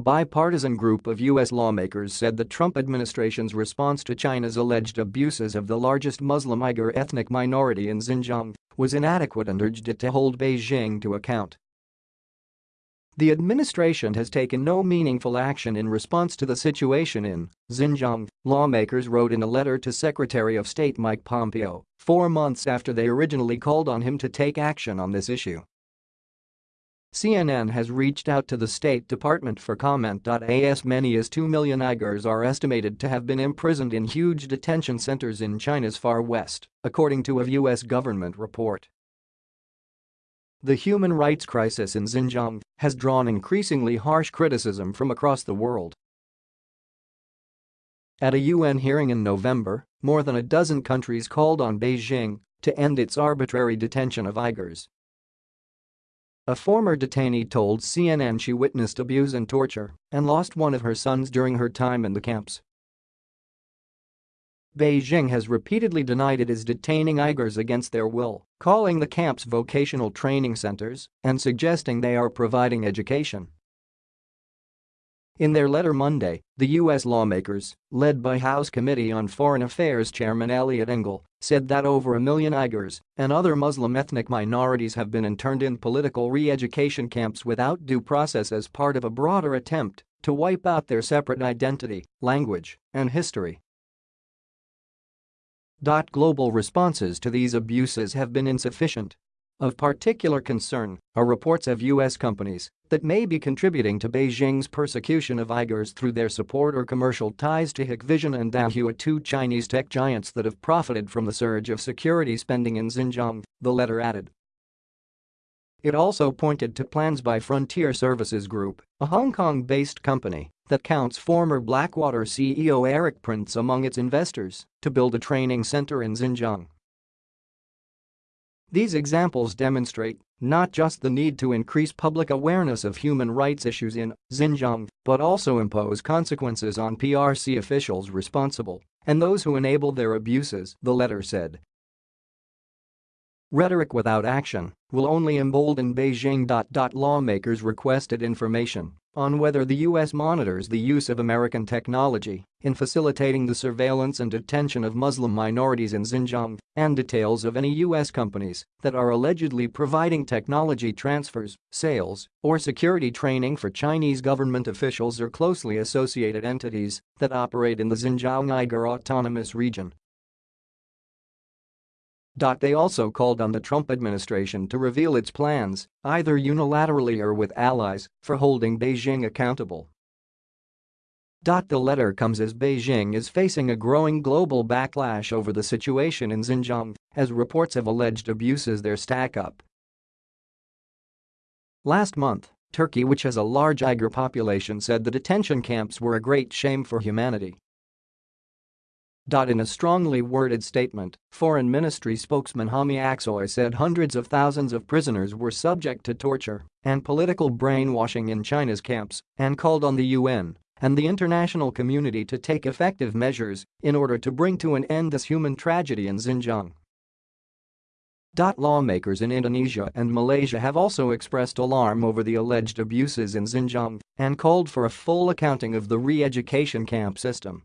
bipartisan group of U.S. lawmakers said the Trump administration's response to China's alleged abuses of the largest Muslim Uyghur ethnic minority in Xinjiang was inadequate and urged it to hold Beijing to account. The administration has taken no meaningful action in response to the situation in Xinjiang, lawmakers wrote in a letter to Secretary of State Mike Pompeo, four months after they originally called on him to take action on this issue. CNN has reached out to the State Department for comment. As many as 2 million Uyghurs are estimated to have been imprisoned in huge detention centers in China's far west, according to a U.S. government report. The human rights crisis in Xinjiang has drawn increasingly harsh criticism from across the world. At a UN hearing in November, more than a dozen countries called on Beijing to end its arbitrary detention of Uyghurs a former detainee told CNN she witnessed abuse and torture and lost one of her sons during her time in the camps. Beijing has repeatedly denied it is detaining Uyghurs against their will, calling the camps vocational training centers and suggesting they are providing education. In their letter Monday, the U.S. lawmakers, led by House Committee on Foreign Affairs Chairman Eliot Engel, said that over a million Uyghurs and other Muslim ethnic minorities have been interned in political re-education camps without due process as part of a broader attempt to wipe out their separate identity, language, and history. Global responses to these abuses have been insufficient of particular concern are reports of U.S. companies that may be contributing to Beijing's persecution of Uyghurs through their support or commercial ties to Hikvision and Dahua two Chinese tech giants that have profited from the surge of security spending in Xinjiang, the letter added. It also pointed to plans by Frontier Services Group, a Hong Kong-based company that counts former Blackwater CEO Erik Prince among its investors, to build a training center in Xinjiang. These examples demonstrate not just the need to increase public awareness of human rights issues in Xinjiang, but also impose consequences on PRC officials responsible and those who enable their abuses, the letter said. Rhetoric without action will only embolden Beijing. Lawmakers requested information on whether the U.S. monitors the use of American technology in facilitating the surveillance and detention of Muslim minorities in Xinjiang and details of any U.S. companies that are allegedly providing technology transfers, sales, or security training for Chinese government officials or closely associated entities that operate in the Xinjiang Uyghur Autonomous Region. They also called on the Trump administration to reveal its plans, either unilaterally or with allies, for holding Beijing accountable. The letter comes as Beijing is facing a growing global backlash over the situation in Xinjiang as reports of alleged abuses there stack up. Last month, Turkey which has a large Uyghur population said the detention camps were a great shame for humanity in a strongly worded statement, Foreign Ministry spokesman Hami Aksoy said hundreds of thousands of prisoners were subject to torture and political brainwashing in China's camps and called on the UN and the international community to take effective measures in order to bring to an end this human tragedy in Xinjiang. Lawmakers in Indonesia and Malaysia have also expressed alarm over the alleged abuses in Xinjiang and called for a full accounting of the re-education camp system